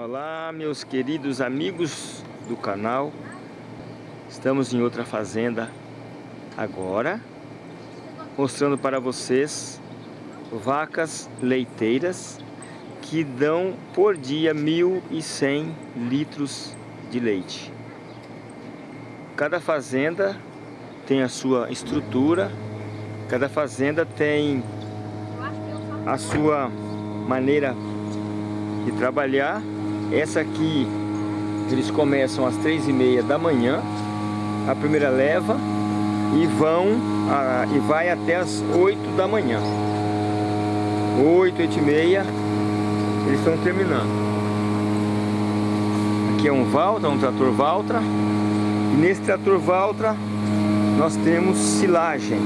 Olá meus queridos amigos do canal. Estamos em outra fazenda agora Mostrando para vocês Vacas leiteiras Que dão por dia 1.100 litros de leite. Cada fazenda tem a sua estrutura Cada fazenda tem a sua maneira de trabalhar essa aqui, eles começam às três e meia da manhã, a primeira leva, e vão a, e vai até as oito da manhã. Oito, oito e meia, eles estão terminando. Aqui é um Valtra, um trator Valtra, e nesse trator Valtra nós temos silagem.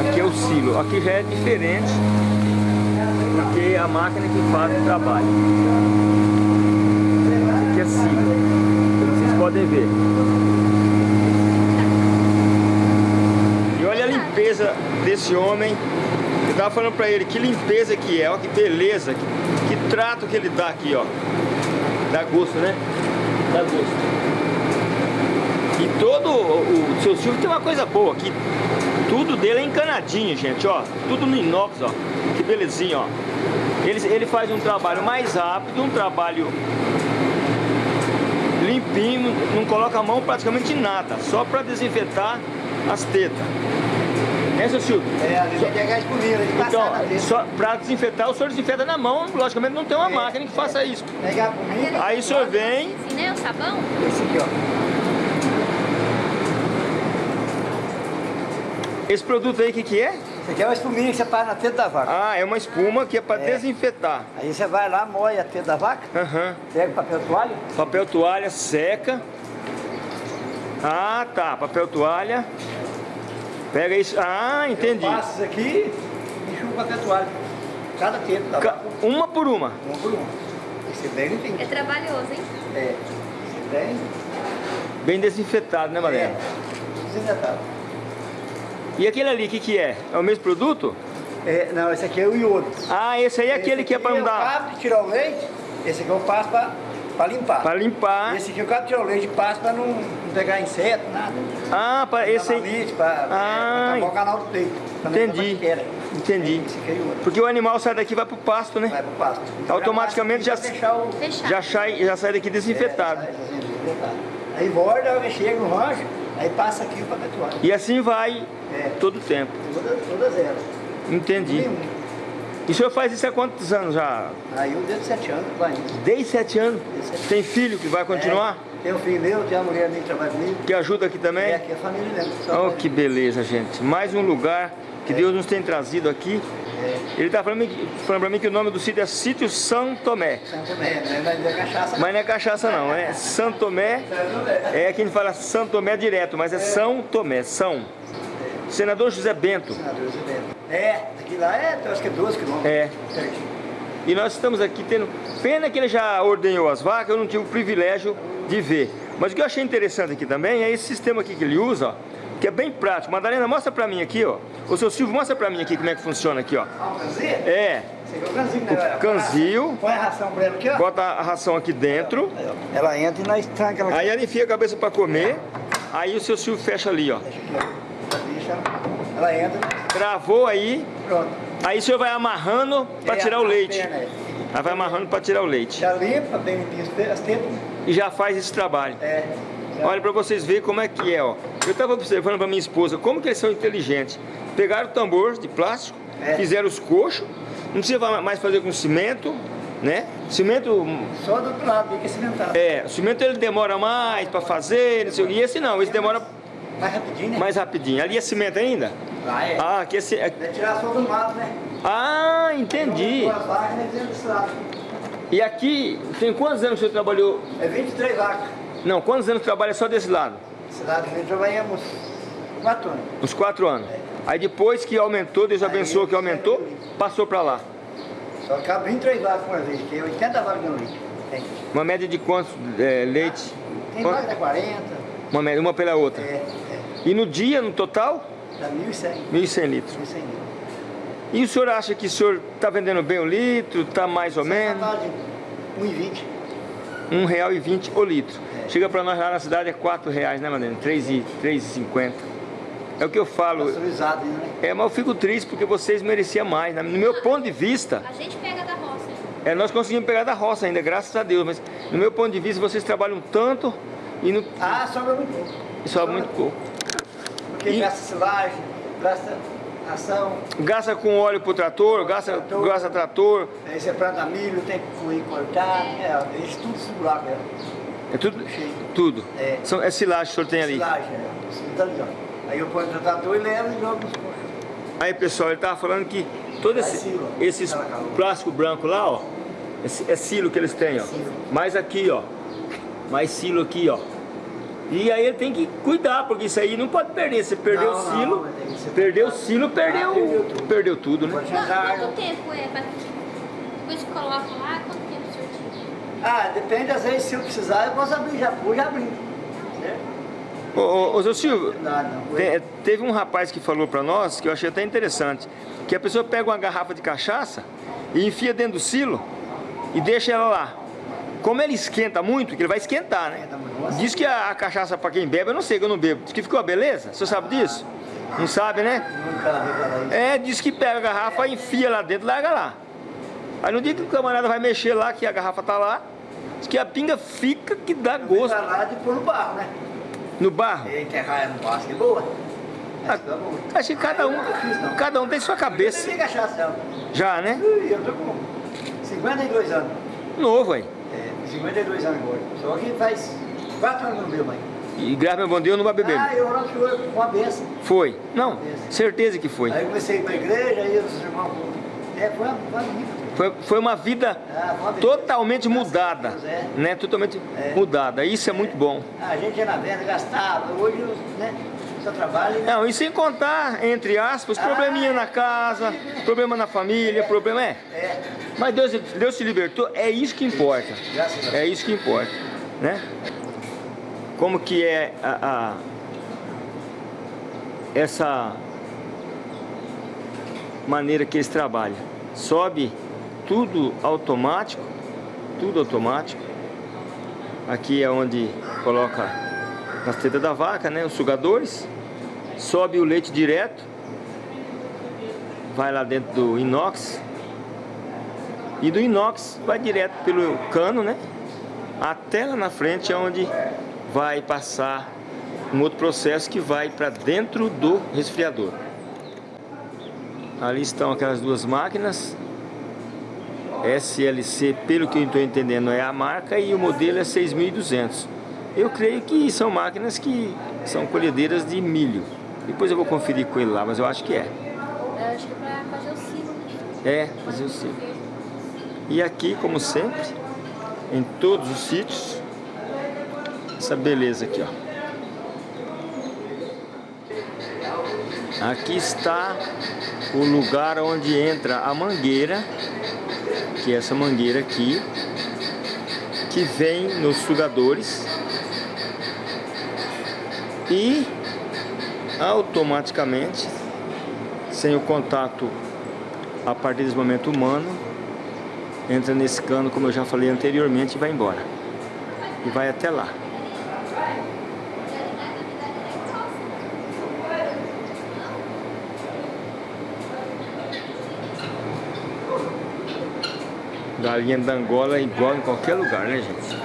Aqui é o silo, aqui já é diferente, a máquina que faz o trabalho cima. Como vocês podem ver. E olha a limpeza desse homem. Eu tava falando pra ele que limpeza que é, ó, que beleza, que, que trato que ele dá aqui, ó. Dá gosto, né? Dá gosto. E todo o, o seu Silvio tem uma coisa boa, que tudo dele é encanadinho, gente, ó. Tudo no inox, ó. Belezinha, ó. Ele, ele faz um trabalho mais rápido, um trabalho limpinho, não coloca a mão praticamente nada, só para desinfetar as tetas. É, seu Silvio? É, às vezes só... pegar de Então, só para desinfetar, o senhor desinfeta na mão, logicamente não tem uma é, máquina que é. faça isso. Pegar a. Aí o senhor vem... Esse, né, o sabão? Esse aqui, ó. Esse produto aí, o que que é? Isso aqui é uma espuminha que você faz na teta da vaca. Ah, é uma espuma que é para é. desinfetar. Aí você vai lá, moe a teta da vaca, uhum. pega papel toalha. Papel toalha, seca. Ah, tá, papel toalha. Pega isso. Ah, entendi. Eu passo isso aqui e enxugo papel toalha. Cada teta da vaca. Uma por uma? Uma por uma. Esse é bem limpinho. É trabalhoso, hein? É. Esse é bem... Bem desinfetado, né, Mariana? É, desinfetado. E aquele ali, o que, que é? É o mesmo produto? É, não, esse aqui é o iodo. Ah, esse aí é aquele que é para não dar... Esse aqui tirar o leite, esse aqui eu passo para limpar. Para limpar. Esse aqui eu cabo tirar o leite e passo para não, não, pegar inseto, nada. Ah, para esse aí... Para ah, é, o canal do peito. Entendi. Entendi. É Porque o animal sai daqui e vai para o pasto, né? Vai para o pasto. Então, Automaticamente já, o... já, sai, já sai daqui desinfetado. É, sai desinfetado. Aí volta, chega no rancho, aí passa aqui para a E assim vai é. Todo o tempo. Todas, todas elas. Entendi. E o senhor faz isso há quantos anos já? Aí eu desde sete anos vai Desde sete anos? Desde sete Tem filho que vai continuar? É, tem um filho meu, tem a mulher minha que trabalha comigo. Que ajuda aqui também? É, aqui é a família mesmo. Oh, que beleza, gente. Mais um lugar que é. Deus nos tem trazido aqui. É. Ele está falando, falando para mim que o nome do sítio é Sítio São Tomé. São Tomé, né? mas não é cachaça. Mas não é cachaça não, é São Tomé. É quem fala São Tomé direto, mas é, é. São Tomé, São. Senador José Bento. Senador José Bento. É, daqui lá é, acho que é 12 quilômetros. É. E nós estamos aqui tendo... Pena que ele já ordenhou as vacas, eu não tive o privilégio de ver. Mas o que eu achei interessante aqui também é esse sistema aqui que ele usa, ó, que é bem prático. Madalena, mostra pra mim aqui, ó. O seu Silvio, mostra pra mim aqui como é que funciona aqui, ó. Ah, o canzil? É. É o canzil, né? O canzil. Põe a ração pra ela aqui, ó. Bota a ração aqui dentro. Ela entra e nós tranca ela aqui. Aí ela enfia a cabeça pra comer. Aí o seu Silvio fecha ali, ó. Fecha aqui, ó. Ela entra. Travou aí. Pronto. Aí o senhor vai amarrando para é, tirar o leite. É. Aí vai amarrando para tirar o leite. Já limpa, bem as tetas. E já faz esse trabalho. É. Já. Olha para vocês verem como é que é, ó. Eu estava observando para minha esposa como que eles são inteligentes. Pegaram o tambor de plástico, é. fizeram os coxos, não precisa mais fazer com cimento, né? Cimento... Só do outro lado, tem que cimentar. É, o cimento ele demora mais para fazer, não sei o E esse não, esse demora... Mais rapidinho, né? Mais rapidinho. Ali é cimento ainda? Ah, é. Ah, aqui é... é... é tirar só do mato, né? Ah, entendi. E aqui, tem quantos anos você trabalhou? É 23 vacas. Não, quantos anos trabalha só desse lado? Desse lado nós trabalhamos 4 anos. Uns 4 anos? É. Aí depois que aumentou, Deus abençoou que aumentou, passou para lá. Só cabe 23 vacas por vez, tem 80 vacas no leite. Tem. Uma média de quantos é, leite? Tem vaca de 40. Uma média, uma pela outra? É, é. E no dia, no total? Dá 1.100. 1.100 litros. 1.100 litros. E o senhor acha que o senhor está vendendo bem o litro, está mais ou Sem menos? Contagem, 1,20. R$ 1,20 o litro. É. Chega para nós lá na cidade é R$ reais, né, Madena? R$ 3,50. É o que eu falo. Né? É, mas eu fico triste porque vocês mereciam mais. Né? No meu ponto de vista... A gente pega da roça. É, nós conseguimos pegar da roça ainda, graças a Deus. Mas no meu ponto de vista, vocês trabalham tanto e no... Ah, sobra muito pouco. E sobra, sobra muito pouco. Porque e... gasta silagem, gasta ação. Gasta com óleo pro trator, gasta trator. Gasta trator. Aí você planta milho, tem que cortar, é, isso tudo segurar mesmo. É tudo? Cheio. Tudo. É. São, é silagem que o senhor tem ali? Silagem, é. Tá ali, ó. Aí eu ponho no trator e levo e jogo Aí pessoal, ele tava falando que todo esse, esses plástico branco lá, ó, é silo que eles têm, ó. Mais aqui, ó. Mais silo aqui, ó. E aí ele tem que cuidar, porque isso aí não pode perder. Você perdeu não, o silo, não, perdeu o silo, perdeu, ah, perdeu, tudo. perdeu tudo, né? Quanto, tempo é para depois que coloca lá, quanto tempo o senhor tira? Ah, depende, às vezes se eu precisar eu posso abrir, já vou já abrir. Ô, ô, ô, seu Silvio, te, teve um rapaz que falou para nós, que eu achei até interessante, que a pessoa pega uma garrafa de cachaça e enfia dentro do silo e deixa ela lá. Como ele esquenta muito, que ele vai esquentar, né? Diz que a, a cachaça para quem bebe, eu não sei que eu não bebo. Diz que ficou beleza? Você sabe disso? Não sabe, né? É, diz que pega a garrafa, enfia lá dentro, larga lá. Aí no dia que o camarada vai mexer lá, que a garrafa tá lá, diz que a pinga fica que dá gosto. lá de pôr no barro, né? No barro? E enterrar no barro, que boa. Acho que cada um, cada um tem sua cabeça. Eu cachaça, Já, né? Eu tô com 52 anos. Novo, aí. É, 52 anos agora. Só que faz 4 anos que não bebo mais. E graças a Deus não vai beber. Ah, eu que foi uma benção. Foi? Não, benção. certeza que foi. Aí comecei a ir para a igreja, aí os irmãos... É, foi uma, uma vida. Foi, foi uma vida ah, uma totalmente mudada, Deus, é. né? Totalmente é. mudada. Isso é, é, muito bom. A gente na venda, gastava. Hoje, né? Só trabalho. Não, e sem contar, entre aspas, ah, probleminha na casa, problema na família, problema é. é. Mas Deus, Deus se libertou, é isso que importa. É isso que importa, né? Como que é a, a essa maneira que eles trabalham? Sobe tudo automático, tudo automático. Aqui é onde coloca nas tetas da vaca, né, os sugadores. Sobe o leite direto, vai lá dentro do inox. E do inox vai direto pelo cano, né, até lá na frente é onde vai passar um outro processo que vai para dentro do resfriador. Ali estão aquelas duas máquinas SLC, pelo que eu estou entendendo, é a marca e o modelo é 6.200. Eu creio que são máquinas que são colhedeiras de milho. Depois eu vou conferir com ele lá, mas eu acho que é. Eu acho que é para fazer o silo. É, fazer o silo. E aqui, como sempre, em todos os sítios, essa beleza aqui, ó. Aqui está o lugar onde entra a mangueira que é essa mangueira aqui, que vem nos sugadores e automaticamente, sem o contato a partir desse momento humano, entra nesse cano, como eu já falei anteriormente, e vai embora. E vai até lá. Galinha da Angola é igual em qualquer lugar, né, gente?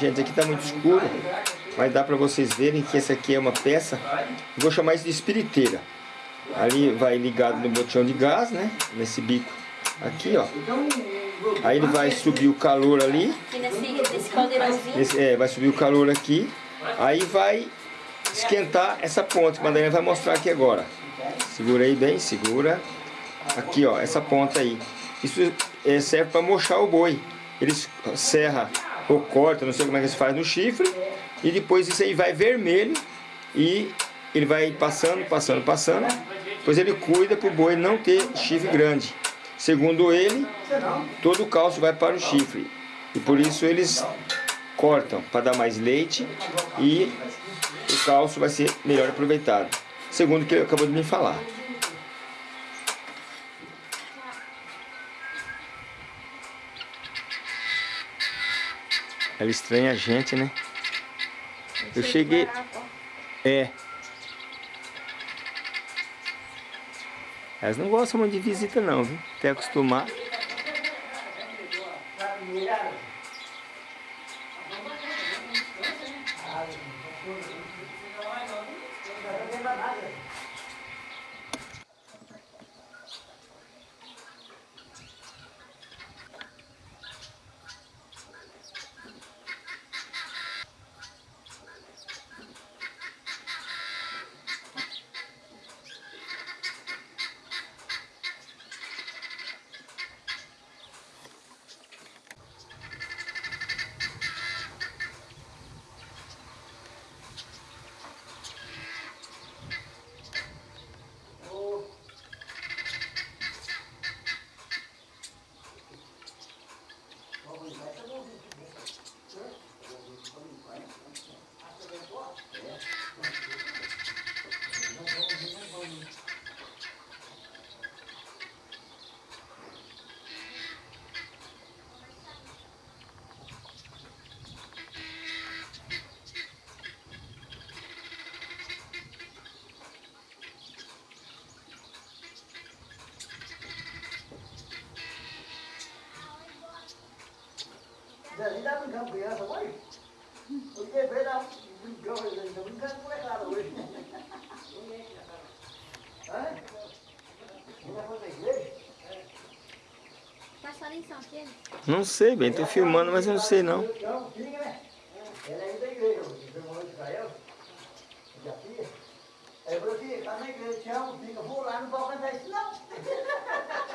Gente, aqui está muito escuro, mas dá para vocês verem que essa aqui é uma peça, vou chamar isso de espiriteira. Ali vai ligado no botão de gás, né? Nesse bico aqui, ó. Aí ele vai subir o calor ali. nesse, é, vai subir o calor aqui. Aí vai esquentar essa ponta que a Madalena vai mostrar aqui agora. Segura aí bem, segura. Aqui, ó, essa ponta aí. Isso é, serve para mochar o boi. eles serra ou corta, não sei como é que se faz no chifre, e depois isso aí vai vermelho e ele vai passando, passando, passando, depois ele cuida para o boi não ter chifre grande. Segundo ele, todo o cálcio vai para o chifre, e por isso eles cortam para dar mais leite e o cálcio vai ser melhor aproveitado. Segundo o que ele acabou de me falar. Ela estranha a gente, né? Eu cheguei... É. Elas não gostam muito de visita não, viu? Até acostumar. Tá brincando criança? Eu tá? Ainda? Não sei bem, tô filmando, mas eu não sei não. Não, né? Ela é da igreja, de Israel. Aí eu falei assim, tá na igreja, te amo, fica, vou lá, não vou cantar isso não.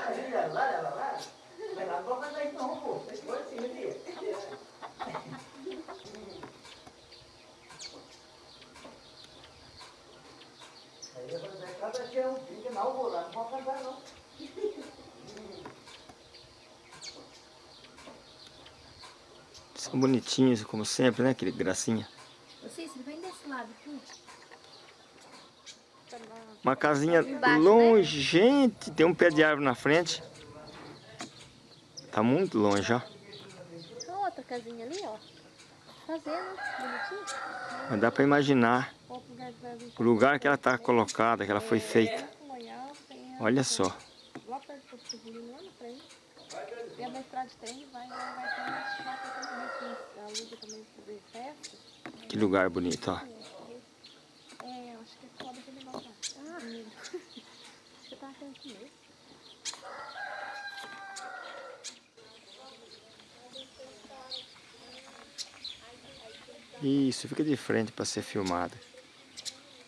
Aí ela lá, ela lá, mas lá não vou cantar isso não, pô. Foi assim, minha filha. Aí eu falei, cada te amo, fica, não vou lá, não vou cantar não. São bonitinhos, como sempre, né? Aquele gracinha. Você, você vem desse lado aqui. Uma casinha Embaixo, longe, gente, tem um pé de árvore na frente. Tá muito longe, ó. Tem outra casinha ali, ó. Fazendo, bonitinho. Mas dá pra imaginar o lugar que ela tá colocada, que ela foi feita. Loial, tem a- Olha só. Lá perto do lá na frente. E a estrada de trem vai, ter umas chácaras que também lugar bonito, ó. É, eu acho que é foda aquele negócio lá. Ah, que eu tava achando que mesmo. Isso, fica de frente para ser filmado.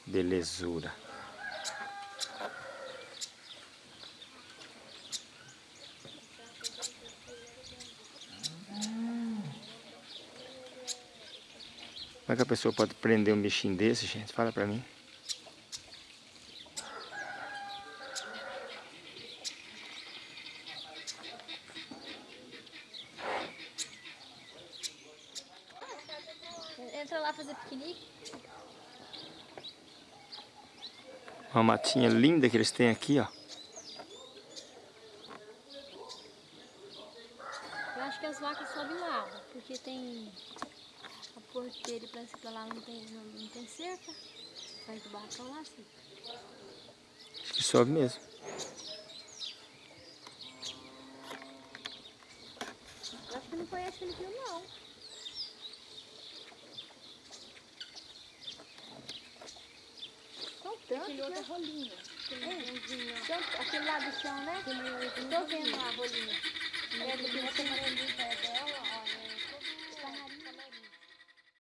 Belezura. Como é que a pessoa pode prender um bichinho desse, gente? Fala pra mim. Entra lá fazer piquenique. Uma matinha linda que eles têm aqui, ó. Eu acho que as vacas sobem lá, ó, porque tem a porteira e parece que pra lá não tem, não, não tem cerca. Sai do barracão lá, assim. Acho que sobe mesmo. Eu acho que não conhece aquele rio, não. São tantos, Aquele outro é rolinho. É. Aquele lá do chão, né? Tô vendo lá a rolinha. É, do que você amarelinho perto dela, ó.